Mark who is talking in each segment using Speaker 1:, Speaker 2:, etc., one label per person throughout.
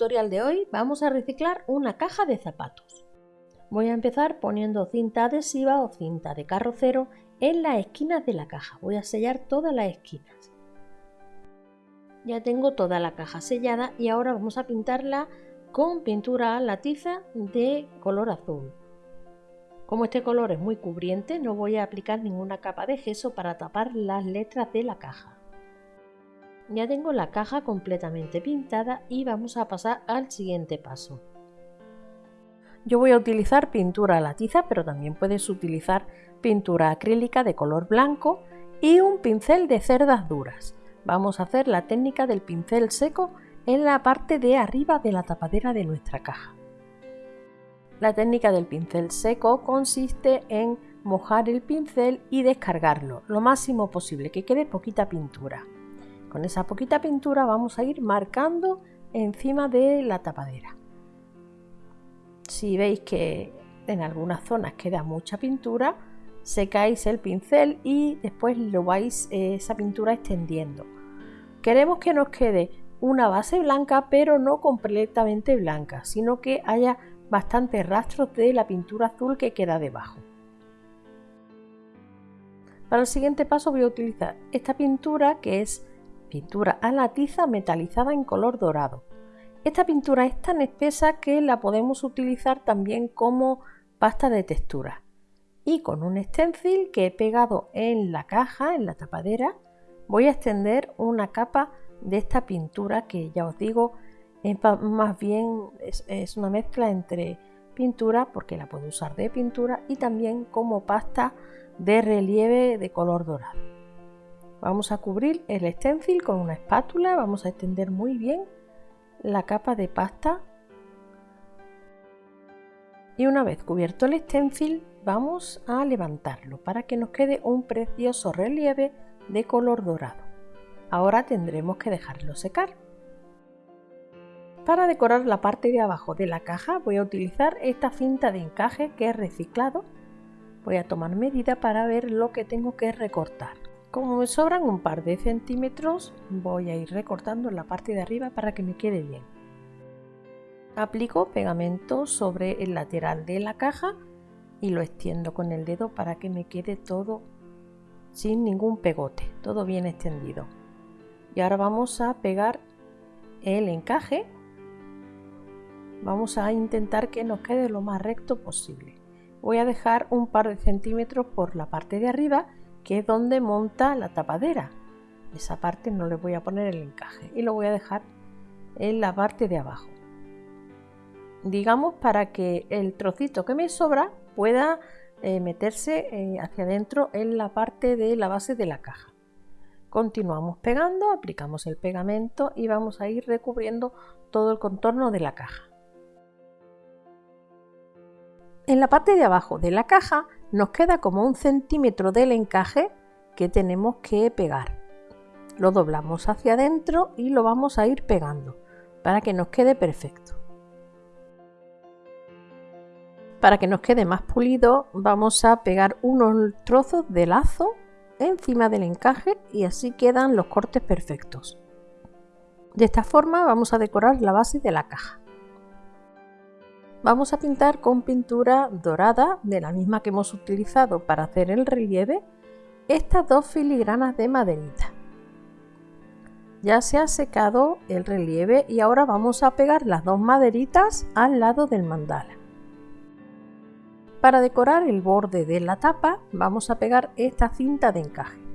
Speaker 1: tutorial de hoy vamos a reciclar una caja de zapatos. Voy a empezar poniendo cinta adhesiva o cinta de carrocero en las esquinas de la caja. Voy a sellar todas las esquinas. Ya tengo toda la caja sellada y ahora vamos a pintarla con pintura a la tiza de color azul. Como este color es muy cubriente no voy a aplicar ninguna capa de gesso para tapar las letras de la caja. Ya tengo la caja completamente pintada y vamos a pasar al siguiente paso. Yo voy a utilizar pintura a la tiza, pero también puedes utilizar pintura acrílica de color blanco y un pincel de cerdas duras. Vamos a hacer la técnica del pincel seco en la parte de arriba de la tapadera de nuestra caja. La técnica del pincel seco consiste en mojar el pincel y descargarlo lo máximo posible, que quede poquita pintura. Con esa poquita pintura vamos a ir marcando encima de la tapadera. Si veis que en algunas zonas queda mucha pintura, secáis el pincel y después lo vais eh, esa pintura extendiendo. Queremos que nos quede una base blanca, pero no completamente blanca, sino que haya bastantes rastros de la pintura azul que queda debajo. Para el siguiente paso voy a utilizar esta pintura que es pintura a la tiza metalizada en color dorado. Esta pintura es tan espesa que la podemos utilizar también como pasta de textura. Y con un stencil que he pegado en la caja, en la tapadera, voy a extender una capa de esta pintura que ya os digo, es más bien es, es una mezcla entre pintura, porque la puedo usar de pintura, y también como pasta de relieve de color dorado. Vamos a cubrir el stencil con una espátula, vamos a extender muy bien la capa de pasta y una vez cubierto el stencil vamos a levantarlo para que nos quede un precioso relieve de color dorado. Ahora tendremos que dejarlo secar. Para decorar la parte de abajo de la caja voy a utilizar esta cinta de encaje que es reciclado. Voy a tomar medida para ver lo que tengo que recortar. Como me sobran un par de centímetros, voy a ir recortando en la parte de arriba para que me quede bien. Aplico pegamento sobre el lateral de la caja y lo extiendo con el dedo para que me quede todo sin ningún pegote, todo bien extendido. Y ahora vamos a pegar el encaje. Vamos a intentar que nos quede lo más recto posible. Voy a dejar un par de centímetros por la parte de arriba que es donde monta la tapadera. Esa parte no le voy a poner el encaje y lo voy a dejar en la parte de abajo. Digamos para que el trocito que me sobra pueda eh, meterse eh, hacia adentro en la parte de la base de la caja. Continuamos pegando, aplicamos el pegamento y vamos a ir recubriendo todo el contorno de la caja. En la parte de abajo de la caja nos queda como un centímetro del encaje que tenemos que pegar. Lo doblamos hacia adentro y lo vamos a ir pegando para que nos quede perfecto. Para que nos quede más pulido vamos a pegar unos trozos de lazo encima del encaje y así quedan los cortes perfectos. De esta forma vamos a decorar la base de la caja. Vamos a pintar con pintura dorada, de la misma que hemos utilizado para hacer el relieve, estas dos filigranas de maderita. Ya se ha secado el relieve y ahora vamos a pegar las dos maderitas al lado del mandala. Para decorar el borde de la tapa vamos a pegar esta cinta de encaje.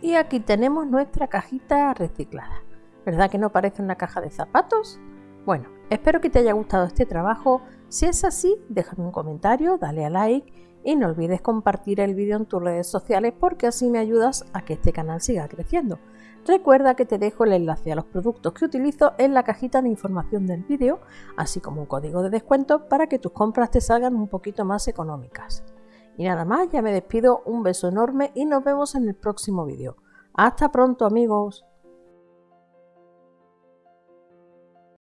Speaker 1: Y aquí tenemos nuestra cajita reciclada. ¿Verdad que no parece una caja de zapatos? Bueno, espero que te haya gustado este trabajo. Si es así, déjame un comentario, dale a like y no olvides compartir el vídeo en tus redes sociales porque así me ayudas a que este canal siga creciendo. Recuerda que te dejo el enlace a los productos que utilizo en la cajita de información del vídeo, así como un código de descuento para que tus compras te salgan un poquito más económicas. Y nada más, ya me despido, un beso enorme y nos vemos en el próximo vídeo. Hasta pronto amigos.